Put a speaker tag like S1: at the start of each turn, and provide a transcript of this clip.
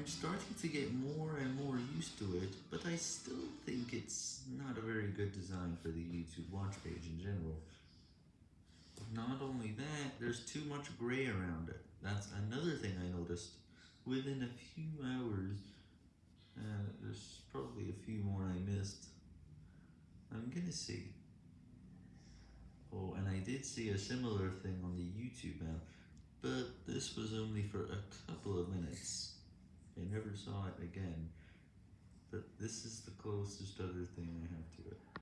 S1: I'm starting to get more and more used to it, but I still think it's not a very good design for the YouTube watch page in general. Not only that, there's too much gray around it. That's another thing I noticed. Within a few hours, uh, there's probably a few more I missed. I'm gonna see. Oh, and I did see a similar thing on the YouTube app, but this was only for a couple of minutes. I never saw it again, but this is the closest other